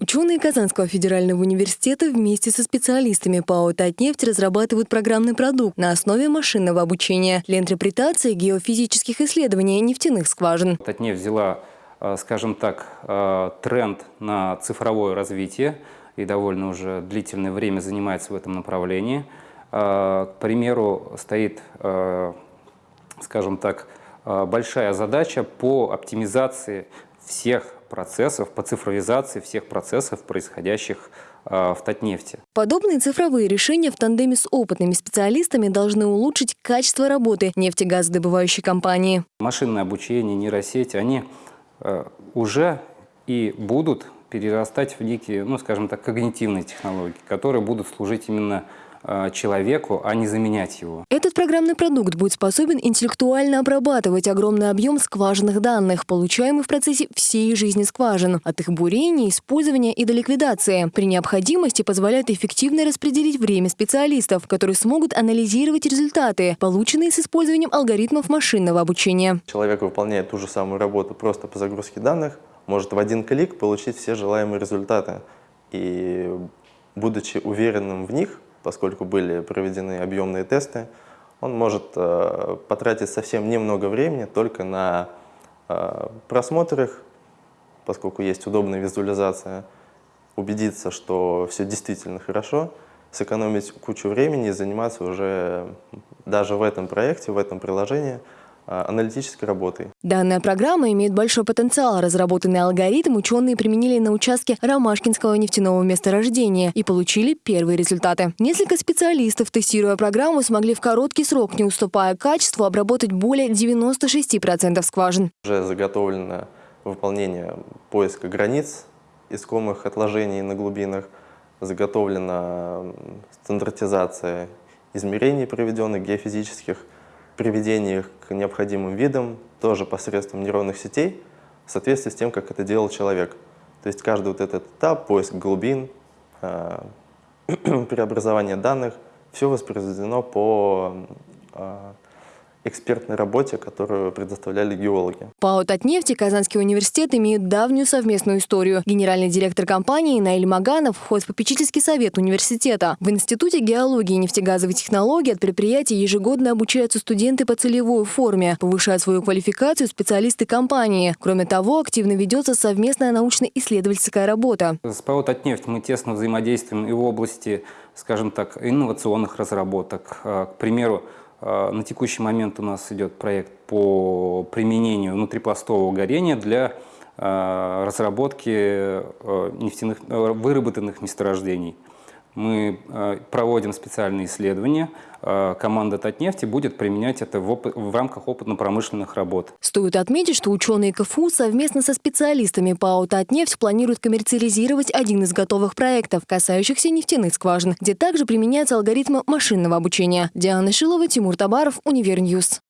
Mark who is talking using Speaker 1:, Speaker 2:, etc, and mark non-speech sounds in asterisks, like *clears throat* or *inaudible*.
Speaker 1: Ученые Казанского федерального университета вместе со специалистами ПАО «Татнефть» разрабатывают программный продукт на основе машинного обучения для интерпретации геофизических исследований нефтяных скважин.
Speaker 2: «Татнефть» взяла, э, скажем так, э, тренд на цифровое развитие и довольно уже длительное время занимается в этом направлении. Э, к примеру, стоит, скажем так, большая задача по оптимизации всех процессов, по цифровизации всех процессов, происходящих э, в Татнефти.
Speaker 1: Подобные цифровые решения в тандеме с опытными специалистами должны улучшить качество работы нефтегазодобывающей компании.
Speaker 2: Машинное обучение, нейросети, они э, уже и будут перерастать в некие, ну, скажем так, когнитивные технологии, которые будут служить именно человеку, а не заменять его.
Speaker 1: Этот программный продукт будет способен интеллектуально обрабатывать огромный объем скважинных данных, получаемых в процессе всей жизни скважин, от их бурения, использования и до ликвидации. При необходимости позволяет эффективно распределить время специалистов, которые смогут анализировать результаты, полученные с использованием алгоритмов машинного обучения.
Speaker 3: Человек выполняет ту же самую работу просто по загрузке данных, может в один клик получить все желаемые результаты. И будучи уверенным в них, поскольку были проведены объемные тесты, он может э, потратить совсем немного времени только на э, просмотр поскольку есть удобная визуализация, убедиться, что все действительно хорошо, сэкономить кучу времени и заниматься уже даже в этом проекте, в этом приложении – аналитической работой.
Speaker 1: Данная программа имеет большой потенциал. Разработанный алгоритм ученые применили на участке Ромашкинского нефтяного месторождения и получили первые результаты. Несколько специалистов, тестируя программу, смогли в короткий срок, не уступая качеству, обработать более 96% скважин.
Speaker 3: Уже заготовлено выполнение поиска границ искомых отложений на глубинах, заготовлена стандартизация измерений, проведенных геофизических приведение их к необходимым видам тоже посредством нейронных сетей в соответствии с тем, как это делал человек. То есть каждый вот этот этап, поиск глубин, э, *clears throat* преобразование данных, все воспроизведено по э, экспертной работе, которую предоставляли геологи.
Speaker 1: ПАО «Татнефть» и Казанский университет имеют давнюю совместную историю. Генеральный директор компании Наиль Маганов входит в попечительский совет университета. В Институте геологии и нефтегазовой технологии от предприятия ежегодно обучаются студенты по целевой форме, повышают свою квалификацию специалисты компании. Кроме того, активно ведется совместная научно-исследовательская работа.
Speaker 2: С ПАО «Татнефть» мы тесно взаимодействуем и в области, скажем так, инновационных разработок. К примеру, а, на текущий момент у нас идет проект по применению внутрипластового горения для а, разработки а, нефтяных, выработанных месторождений. Мы проводим специальные исследования. Команда Татнефти будет применять это в, опыт, в рамках опытно-промышленных работ.
Speaker 1: Стоит отметить, что ученые КФУ совместно со специалистами ПАО «Татнефть» планируют коммерциализировать один из готовых проектов, касающихся нефтяных скважин, где также применяются алгоритмы машинного обучения. Диана Шилова, Тимур Табаров, Univer News.